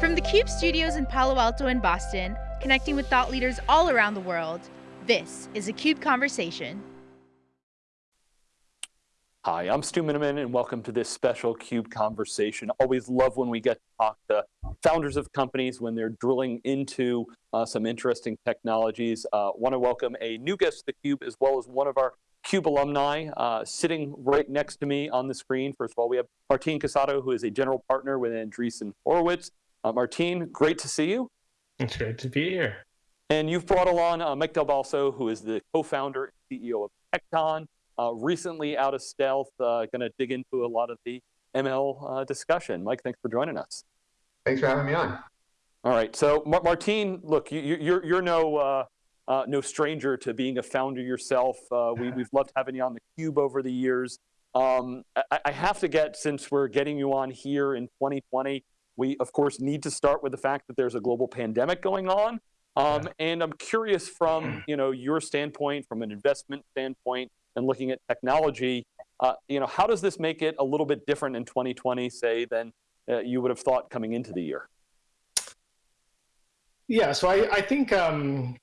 From the CUBE studios in Palo Alto and Boston, connecting with thought leaders all around the world, this is a CUBE Conversation. Hi, I'm Stu Miniman and welcome to this special CUBE conversation. Always love when we get to talk to founders of companies when they're drilling into uh, some interesting technologies. Uh, want to welcome a new guest to the CUBE as well as one of our CUBE alumni uh, sitting right next to me on the screen. First of all, we have Martin Casado, who is a general partner with Andreessen Horowitz. Uh, Martin, great to see you. It's great to be here. And you've brought along uh, Mike Del Balso, who is the co-founder and CEO of Tecton, uh, recently out of stealth, uh, going to dig into a lot of the ML uh, discussion. Mike, thanks for joining us. Thanks for having me on. All right, so Mar Martin, look, you, are you're, you're no uh, uh, no stranger to being a founder yourself. Uh, we, have loved having you on the Cube over the years. Um, I, I, have to get, since we're getting you on here in 2020, we of course need to start with the fact that there's a global pandemic going on. Um, and I'm curious from you know your standpoint, from an investment standpoint, and looking at technology, uh, you know, how does this make it a little bit different in 2020, say, than uh, you would have thought coming into the year? Yeah, so I, I think um,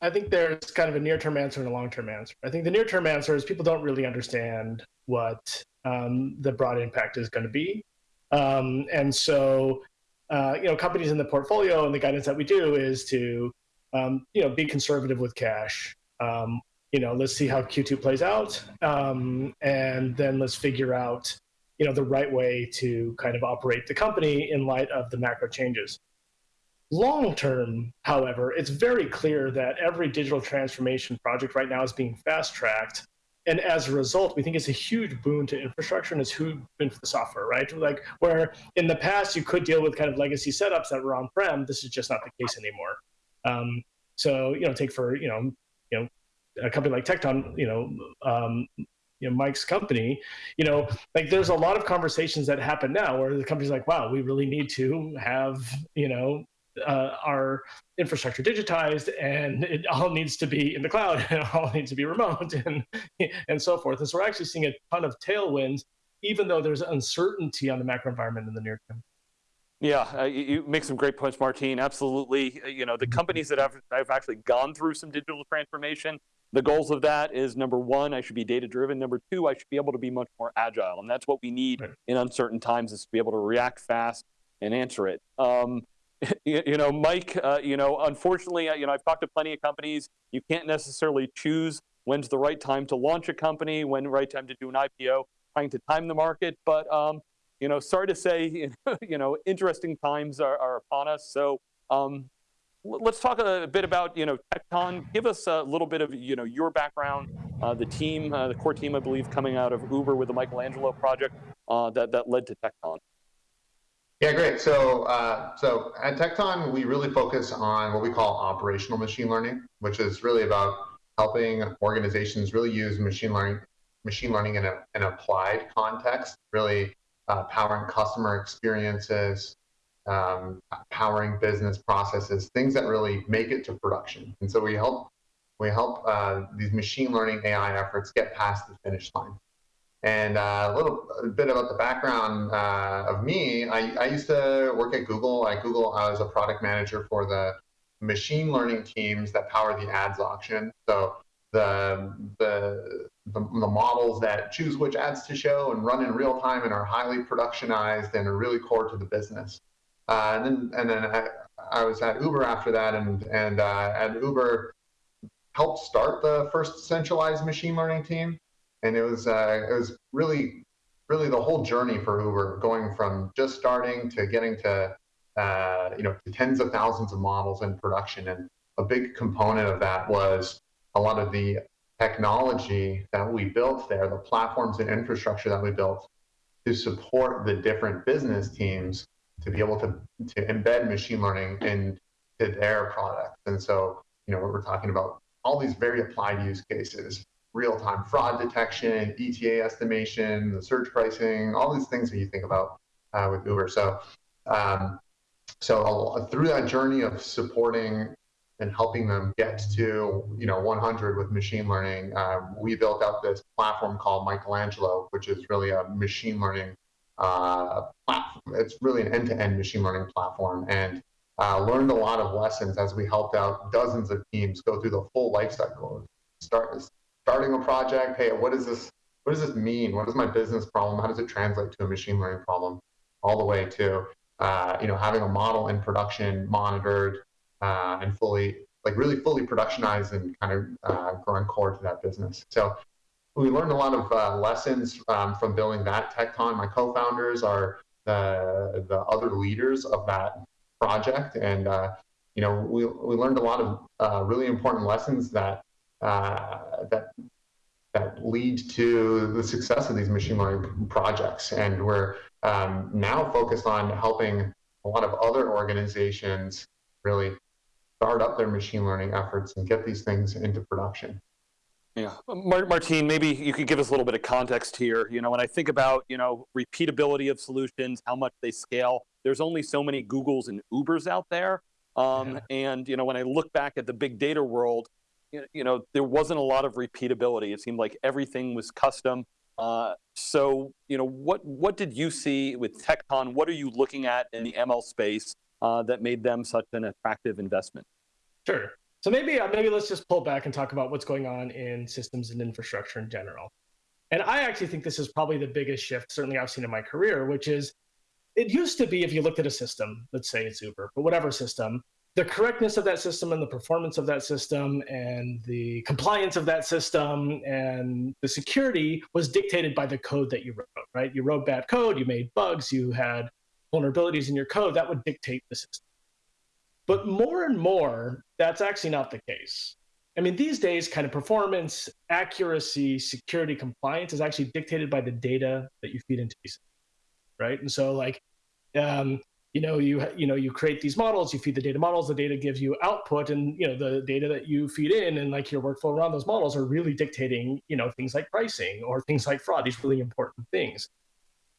I think there's kind of a near-term answer and a long-term answer. I think the near-term answer is people don't really understand what um, the broad impact is going to be, um, and so uh, you know companies in the portfolio and the guidance that we do is to um, you know be conservative with cash. Um, you know, let's see how Q2 plays out, um, and then let's figure out you know the right way to kind of operate the company in light of the macro changes. Long term, however, it's very clear that every digital transformation project right now is being fast tracked. And as a result, we think it's a huge boon to infrastructure and it's huge boon for the software, right? Like where in the past you could deal with kind of legacy setups that were on-prem, this is just not the case anymore. Um, so, you know, take for, you know, you know, a company like Tecton, you know, um, you know, Mike's company, you know, like there's a lot of conversations that happen now where the company's like, wow, we really need to have, you know, uh, our infrastructure digitized and it all needs to be in the cloud and all needs to be remote and, and so forth. And so we're actually seeing a ton of tailwinds, even though there's uncertainty on the macro environment in the near term. Yeah, uh, you make some great points, Martine. Absolutely. Uh, you know, the companies that have, have actually gone through some digital transformation, the goals of that is number one, I should be data driven. Number two, I should be able to be much more agile. And that's what we need right. in uncertain times is to be able to react fast and answer it. Um, you, know, Mike, uh, you know, unfortunately, uh, you know, I've talked to plenty of companies. You can't necessarily choose when's the right time to launch a company, when the right time to do an IPO, trying to time the market. But, um, you know, sorry to say, you know, interesting times are, are upon us. So um, let's talk a bit about, you know, Tecton. Give us a little bit of, you know, your background, uh, the team, uh, the core team, I believe, coming out of Uber with the Michelangelo project uh, that, that led to Tecton. Yeah, great. So, uh, so at Tecton, we really focus on what we call operational machine learning, which is really about helping organizations really use machine learning, machine learning in a, an applied context, really uh, powering customer experiences, um, powering business processes, things that really make it to production. And so we help we help uh, these machine learning AI efforts get past the finish line. And uh, a little a bit about the background uh, of me. I, I used to work at Google. At Google, I was a product manager for the machine learning teams that power the ads auction. So the, the, the, the, models that choose which ads to show and run in real time and are highly productionized and are really core to the business. Uh, and then, and then I, I, was at Uber after that, and, and uh, at Uber helped start the first centralized machine learning team and it was uh, it was really really the whole journey for Uber, going from just starting to getting to uh, you know to tens of thousands of models in production, and a big component of that was a lot of the technology that we built there, the platforms and infrastructure that we built to support the different business teams to be able to to embed machine learning into their products. And so, you know, we're talking about all these very applied use cases real-time fraud detection, ETA estimation, the surge pricing, all these things that you think about uh, with Uber. So, um, so through that journey of supporting and helping them get to you know 100 with machine learning, uh, we built out this platform called Michelangelo, which is really a machine learning uh, platform. It's really an end-to-end machine learning platform, and uh, learned a lot of lessons as we helped out dozens of teams go through the full life cycle. Start starting a project. Hey, what does this what does this mean? What is my business problem? How does it translate to a machine learning problem? All the way to uh, you know having a model in production monitored uh, and fully like really fully productionized and kind of uh, growing core to that business. So we learned a lot of uh, lessons um, from building that Tecton. My co-founders are the the other leaders of that project, and uh, you know we we learned a lot of uh, really important lessons that that that lead to the success of these machine learning projects. And we're um, now focused on helping a lot of other organizations really start up their machine learning efforts and get these things into production. Yeah, Martine, maybe you could give us a little bit of context here. You know, when I think about, you know, repeatability of solutions, how much they scale, there's only so many Googles and Ubers out there. Um, yeah. And, you know, when I look back at the big data world, you know, there wasn't a lot of repeatability. It seemed like everything was custom. Uh, so, you know, what what did you see with Tecton? What are you looking at in the ML space uh, that made them such an attractive investment? Sure. So maybe uh, maybe let's just pull back and talk about what's going on in systems and infrastructure in general. And I actually think this is probably the biggest shift, certainly I've seen in my career, which is it used to be if you looked at a system, let's say it's Uber, but whatever system, the correctness of that system and the performance of that system and the compliance of that system and the security was dictated by the code that you wrote, right? You wrote bad code, you made bugs, you had vulnerabilities in your code, that would dictate the system. But more and more, that's actually not the case. I mean, these days, kind of performance, accuracy, security, compliance is actually dictated by the data that you feed into these, right? And so, like, um, you know you you know you create these models you feed the data models the data gives you output and you know the data that you feed in and like your workflow around those models are really dictating you know things like pricing or things like fraud these really important things.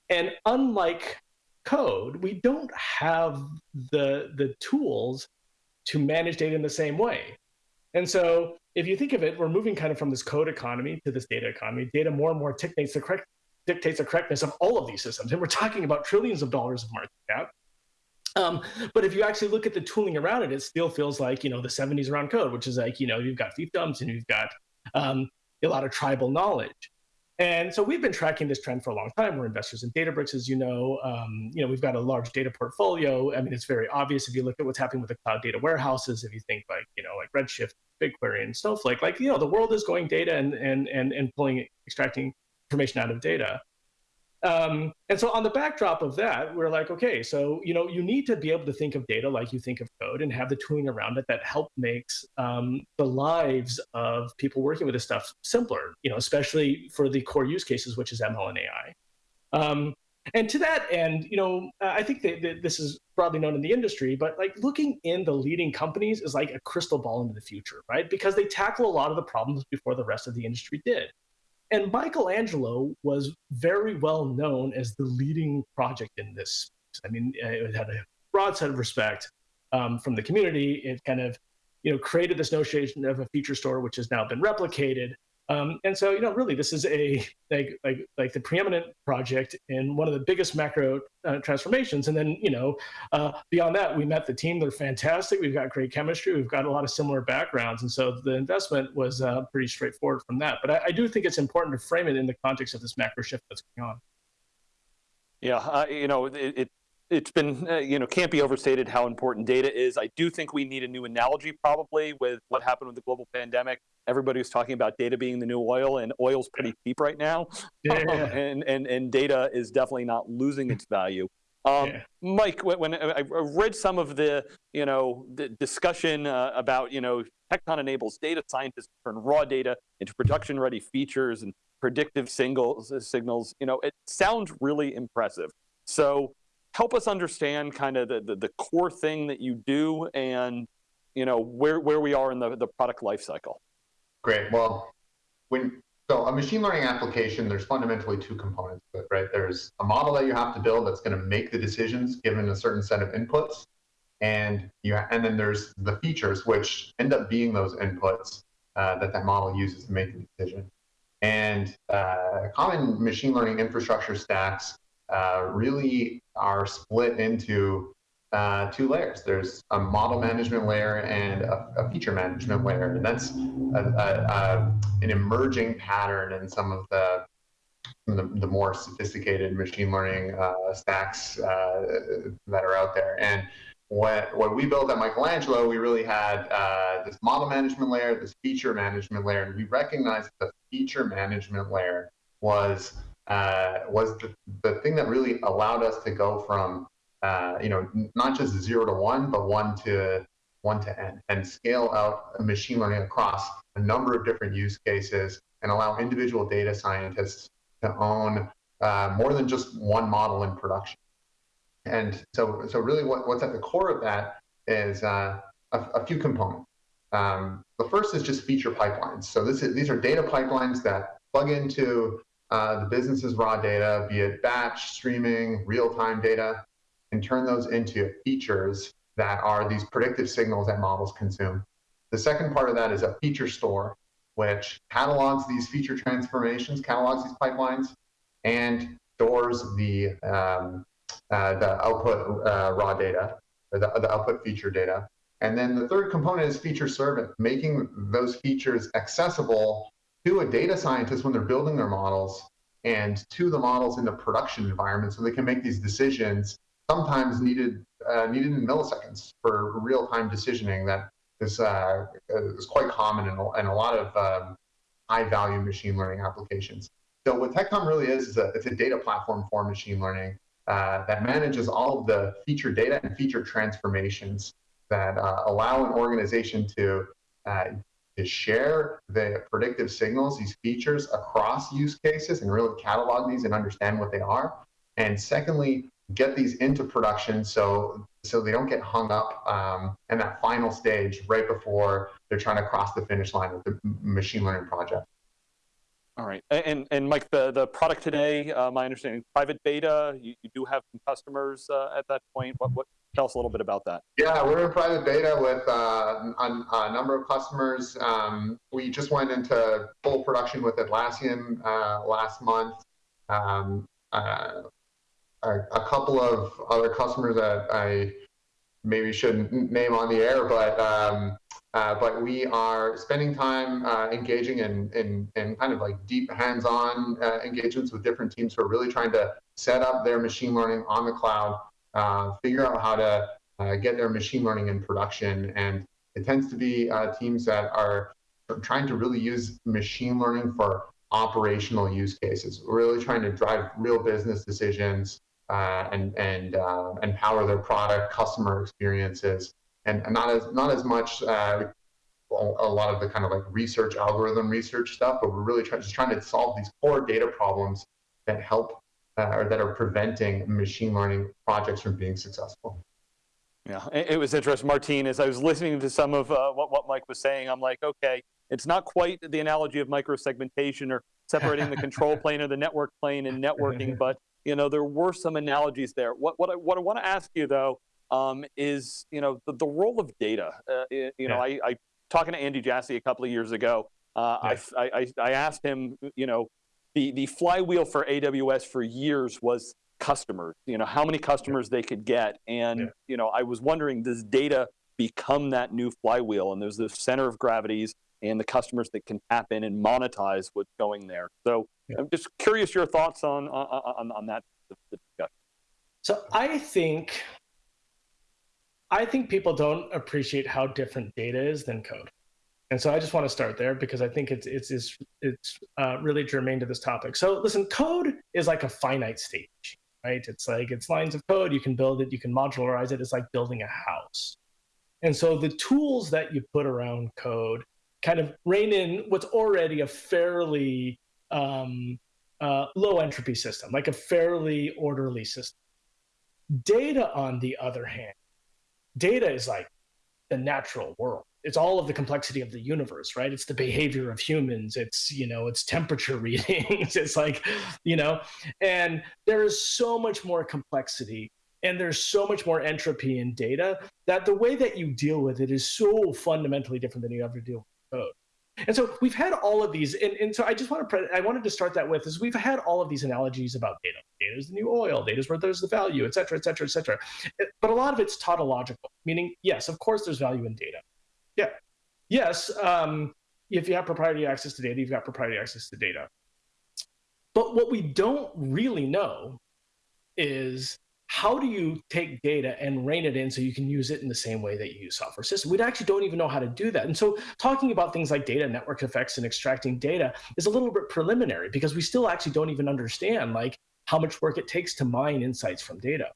And unlike code we don't have the the tools to manage data in the same way. And so if you think of it we're moving kind of from this code economy to this data economy. Data more and more dictates the correct dictates the correctness of all of these systems. And we're talking about trillions of dollars of market cap um, but if you actually look at the tooling around it, it still feels like you know the 70s around code, which is like you know you've got fiefdoms and you've got um, a lot of tribal knowledge. And so we've been tracking this trend for a long time. We're investors in Databricks, as you know. Um, you know, we've got a large data portfolio. I mean, it's very obvious if you look at what's happening with the cloud data warehouses. If you think like, you know, like Redshift, BigQuery, and Snowflake, like, you know, the world is going data and and and and pulling, extracting information out of data. Um, and so on the backdrop of that, we're like, okay, so you know, you need to be able to think of data like you think of code, and have the tooling around it that help makes um, the lives of people working with this stuff simpler. You know, especially for the core use cases, which is ML and AI. Um, and to that end, you know, I think that, that, this is broadly known in the industry, but like looking in the leading companies is like a crystal ball into the future, right? Because they tackle a lot of the problems before the rest of the industry did. And Michelangelo was very well known as the leading project in this. I mean, it had a broad set of respect um, from the community. It kind of, you know, created this notion of a feature store, which has now been replicated. Um, and so, you know, really, this is a like like like the preeminent project in one of the biggest macro uh, transformations. And then, you know, uh, beyond that, we met the team. They're fantastic. We've got great chemistry. We've got a lot of similar backgrounds, and so the investment was uh, pretty straightforward from that. But I, I, do think it's important to frame it in the context of this macro shift that's going on. Yeah, uh, you know, it, it it's been, uh, you know, can't be overstated how important data is. I do think we need a new analogy probably with what happened with the global pandemic. Everybody was talking about data being the new oil and oil's pretty cheap right now. Yeah. and, and, and data is definitely not losing its value. Um, yeah. Mike, when I read some of the, you know, the discussion uh, about, you know, Tecton enables data scientists to turn raw data into production-ready features and predictive singles, signals, you know, it sounds really impressive. So help us understand kind of the, the, the, core thing that you do and you know where, where we are in the, the product lifecycle. Great. Well, when so a machine learning application, there's fundamentally two components right? There's a model that you have to build that's going to make the decisions given a certain set of inputs, and you and then there's the features which end up being those inputs uh, that that model uses to make the decision. And uh, common machine learning infrastructure stacks uh, really are split into uh, two layers. There's a model management layer and a, a feature management layer, and that's a, a, an emerging pattern in some of the the, the more sophisticated machine learning uh, stacks uh, that are out there. And what, what we built at Michelangelo, we really had uh, this model management layer, this feature management layer, and we recognized the feature management layer was uh, was the, the thing that really allowed us to go from uh, you know not just zero to one, but one to one to n, and scale out machine learning across a number of different use cases and allow individual data scientists to own uh, more than just one model in production. And so, so really what, what's at the core of that is uh, a, a, few components. Um, the first is just feature pipelines. So this is, these are data pipelines that plug into uh, the business's raw data, be it batch, streaming, real-time data, and turn those into features that are these predictive signals that models consume. The second part of that is a feature store, which catalogs these feature transformations, catalogs these pipelines, and stores the um, uh, the output uh, raw data or the, the output feature data. And then the third component is feature serving, making those features accessible to a data scientist when they're building their models and to the models in the production environment so they can make these decisions sometimes needed uh, needed in milliseconds for real-time decisioning that is, uh, is quite common in a, in a lot of um, high-value machine learning applications. So what Tecton really is, is a, it's a data platform for machine learning uh, that manages all of the feature data and feature transformations that uh, allow an organization to, to share the predictive signals, these features across use cases and really catalog these and understand what they are. And secondly, get these into production so so they don't get hung up um, in that final stage right before they're trying to cross the finish line with the machine learning project. All right, and and Mike, the the product today, uh, my understanding, private beta. You, you do have some customers uh, at that point. What what? Tell us a little bit about that. Yeah, we're in private beta with uh, a, a, number of customers. Um, we just went into full production with Atlassian uh, last month. Um, uh, a, a, couple of other customers that I maybe shouldn't name on the air, but um, uh, but we are spending time uh, engaging in, in, in, kind of like deep hands-on uh, engagements with different teams who are really trying to set up their machine learning on the cloud, uh, figure out how to uh, get their machine learning in production. And it tends to be uh, teams that are trying to really use machine learning for operational use cases, really trying to drive real business decisions and, and empower their product, customer experiences and not as not as much uh, a lot of the kind of like research algorithm research stuff, but we're really try, just trying to solve these core data problems that help uh, or that are preventing machine learning projects from being successful. Yeah, it was interesting, Martin, as I was listening to some of uh, what, what Mike was saying, I'm like, okay, it's not quite the analogy of microsegmentation or separating the control plane or the network plane and networking, but you know, there were some analogies there. What, what I, what I want to ask you though, um, is you know the, the role of data. Uh, you yeah. know, I, I talking to Andy Jassy a couple of years ago. Uh, yeah. I, I I asked him, you know, the the flywheel for AWS for years was customers. You know, how many customers they could get, and yeah. you know, I was wondering, does data become that new flywheel? And there's the center of gravities and the customers that can tap in and monetize what's going there. So I'm just curious your thoughts on on, on that discussion. So I think I think people don't appreciate how different data is than code. And so I just want to start there because I think it's it's it's, it's uh, really germane to this topic. So listen, code is like a finite state, machine, right? It's like it's lines of code. You can build it, you can modularize it. It's like building a house. And so the tools that you put around code kind of rein in what's already a fairly um, uh, low entropy system, like a fairly orderly system. Data, on the other hand, data is like the natural world. It's all of the complexity of the universe right? It's the behavior of humans. It's you know it's temperature readings. It's like you know and there is so much more complexity and there's so much more entropy in data that the way that you deal with it is so fundamentally different than you ever deal with code And so we've had all of these, and, and so I just want to, I wanted to start that with is we've had all of these analogies about data. Data is the new oil, data is where there's the value, et cetera, et cetera, et cetera. But a lot of it's tautological, meaning, yes, of course there's value in data. Yeah. Yes, um, if you have proprietary access to data, you've got proprietary access to data. But what we don't really know is how do you take data and rein it in so you can use it in the same way that you use software systems? We actually don't even know how to do that. And so talking about things like data network effects and extracting data is a little bit preliminary because we still actually don't even understand like how much work it takes to mine insights from data.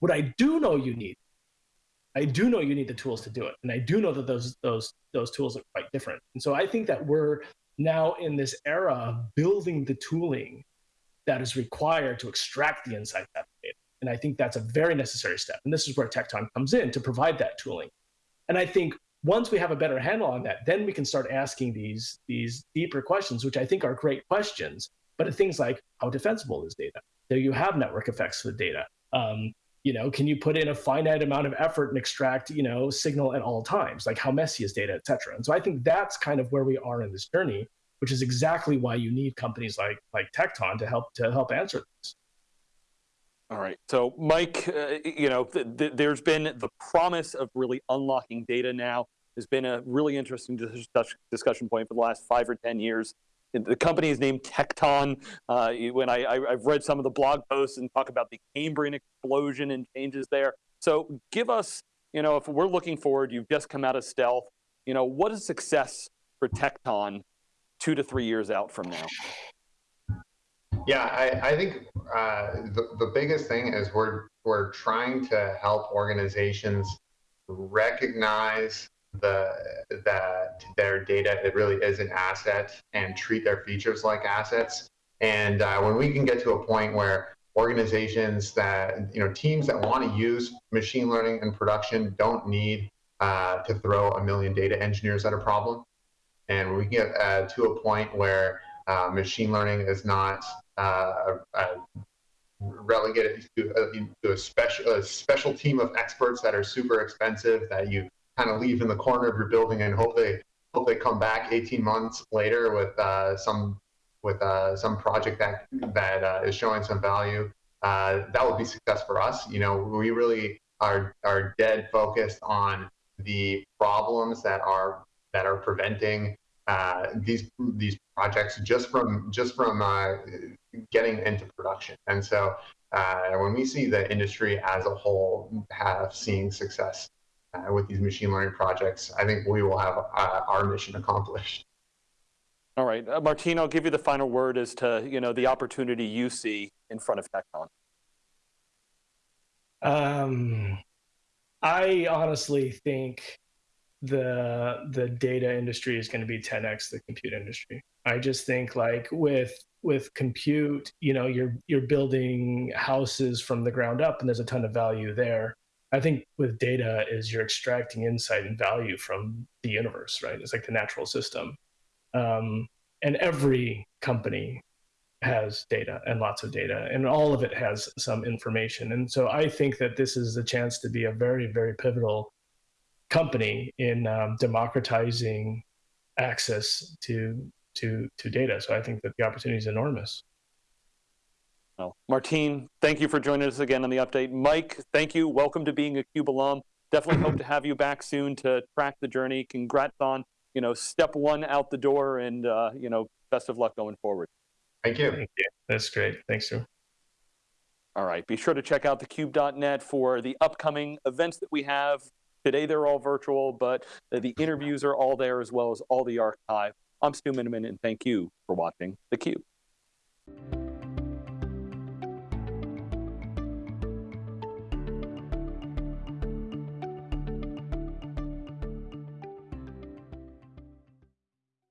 What I do know you need, I do know you need the tools to do it. And I do know that those those those tools are quite different. And so I think that we're now in this era of building the tooling that is required to extract the insight out of data. And I think that's a very necessary step. And this is where Tecton comes in to provide that tooling. And I think once we have a better handle on that, then we can start asking these, these deeper questions, which I think are great questions. But things like how defensible is data? Do you have network effects with data? Um, you know, can you put in a finite amount of effort and extract, you know, signal at all times? Like how messy is data, et cetera. And so I think that's kind of where we are in this journey, which is exactly why you need companies like like Tecton to help to help answer this. All right. So, Mike, uh, you know, th th there's been the promise of really unlocking data now. Has been a really interesting dis discussion point for the last five or 10 years. The company is named Tecton. Uh, when I, I, have read some of the blog posts and talk about the Cambrian explosion and changes there. So give us, you know, if we're looking forward, you've just come out of stealth, you know, what is success for Tecton two to three years out from now? Yeah, I, I think uh, the, the biggest thing is we're, we're trying to help organizations recognize the that their data it really is an asset and treat their features like assets. And uh, when we can get to a point where organizations that you know teams that want to use machine learning in production don't need uh, to throw a million data engineers at a problem, and we get uh, to a point where uh, machine learning is not uh, relegated to, uh, to a special a special team of experts that are super expensive that you kind of leave in the corner of your building and hope they hope they come back 18 months later with uh, some with uh, some project that that uh, is showing some value. Uh, that would be success for us. You know, we really are are dead focused on the problems that are that are preventing uh, these these projects just from just from uh, getting into production. And so uh, when we see the industry as a whole have seeing success uh, with these machine learning projects, I think we will have uh, our mission accomplished. All right, uh, Martine, I'll give you the final word as to you know the opportunity you see in front of Tecton. Um, I honestly think the the data industry is going to be 10x the compute industry. I just think like with with compute, you know, you're you're building houses from the ground up, and there's a ton of value there. I think with data is you're extracting insight and value from the universe, right? It's like the natural system, um, and every company has data and lots of data, and all of it has some information. And so I think that this is a chance to be a very very pivotal company in um, democratizing access to to to data. So I think that the opportunity is enormous. Well, Martine, thank you for joining us again on the update. Mike, thank you. Welcome to being a CUBE alum. Definitely hope to have you back soon to track the journey. Congrats on you know step one out the door, and uh, you know best of luck going forward. Thank you. Thank you. That's great. Thanks, sir. All right. Be sure to check out thecube.net for the upcoming events that we have. Today they're all virtual, but the interviews are all there as well as all the archive. I'm Stu Miniman, and thank you for watching theCUBE.